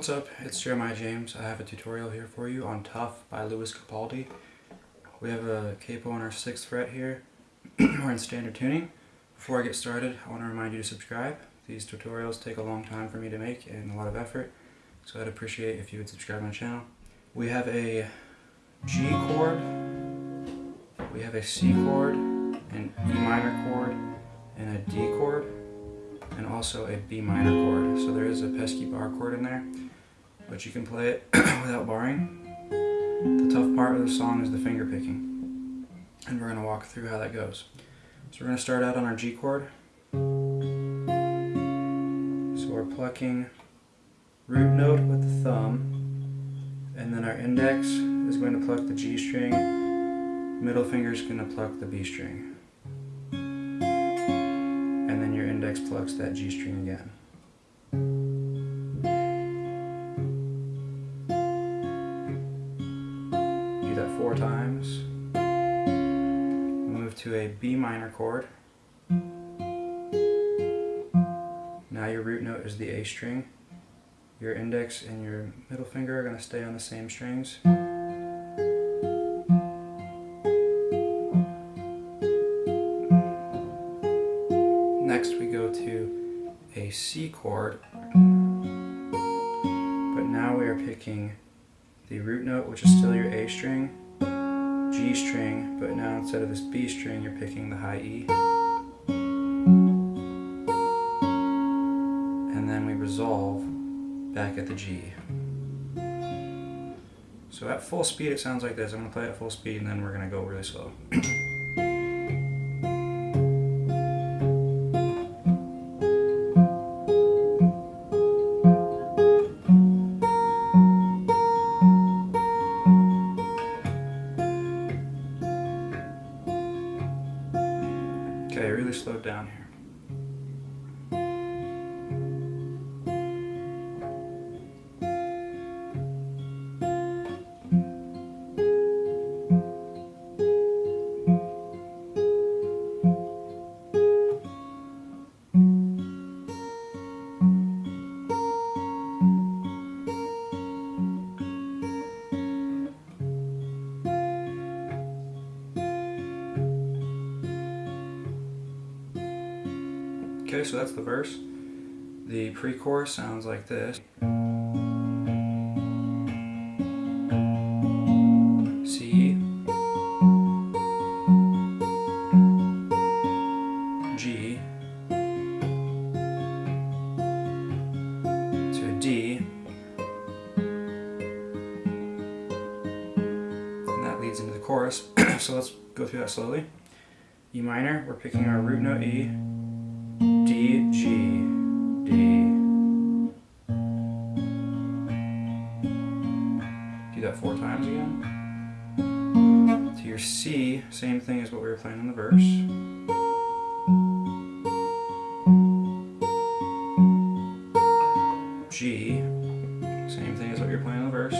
What's up? It's Jeremiah James. I have a tutorial here for you on Tough by Lewis Capaldi. We have a capo on our 6th fret here. We're in standard tuning. Before I get started, I want to remind you to subscribe. These tutorials take a long time for me to make and a lot of effort, so I'd appreciate if you would subscribe to my channel. We have a G chord, we have a C chord, an E minor chord, and a D chord and also a B minor chord. So there is a pesky bar chord in there, but you can play it without barring. The tough part of the song is the finger picking, and we're going to walk through how that goes. So we're going to start out on our G chord. So we're plucking root note with the thumb, and then our index is going to pluck the G string, middle finger is going to pluck the B string index that G string again. Do that four times. Move to a B minor chord. Now your root note is the A string. Your index and your middle finger are going to stay on the same strings. A C chord, but now we are picking the root note, which is still your A string, G string, but now instead of this B string, you're picking the high E. And then we resolve back at the G. So at full speed it sounds like this. I'm going to play at full speed and then we're going to go really slow. slowed down here. Okay, so that's the verse. The pre-chorus sounds like this. C G to D and that leads into the chorus. so let's go through that slowly. E minor, we're picking our root note E G, D. Do that four times again. To your C, same thing as what we were playing in the verse. G, same thing as what you're playing in the verse.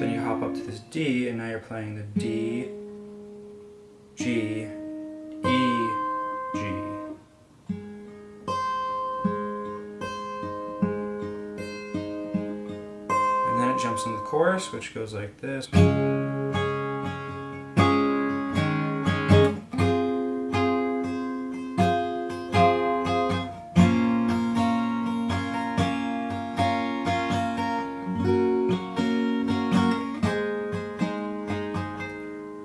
Then you hop up to this D, and now you're playing the D, G, jumps into the chorus, which goes like this.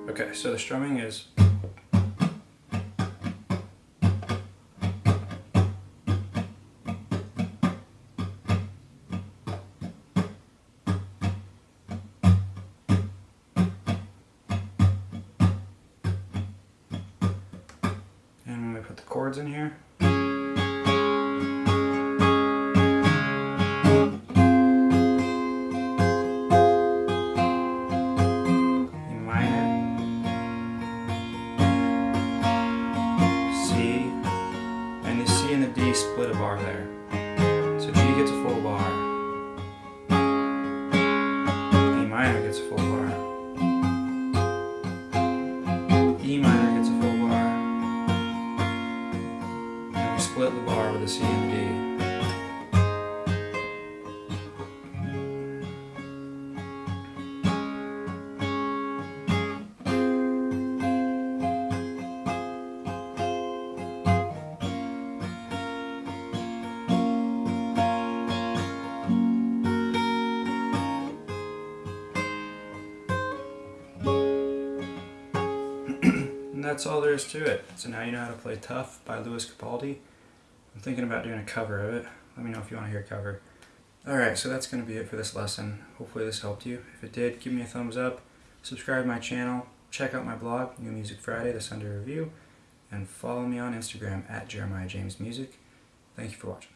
Okay, so the strumming is put the chords in here. C, and the C and the D split a bar there. So G gets a full bar. E minor gets a full bar. split the bar with a C and that's all there is to it. So now you know how to play Tough by Lewis Capaldi. I'm thinking about doing a cover of it. Let me know if you want to hear a cover. Alright, so that's going to be it for this lesson. Hopefully this helped you. If it did, give me a thumbs up, subscribe to my channel, check out my blog, New Music Friday, the Sunday Review, and follow me on Instagram at Jeremiah James Music. Thank you for watching.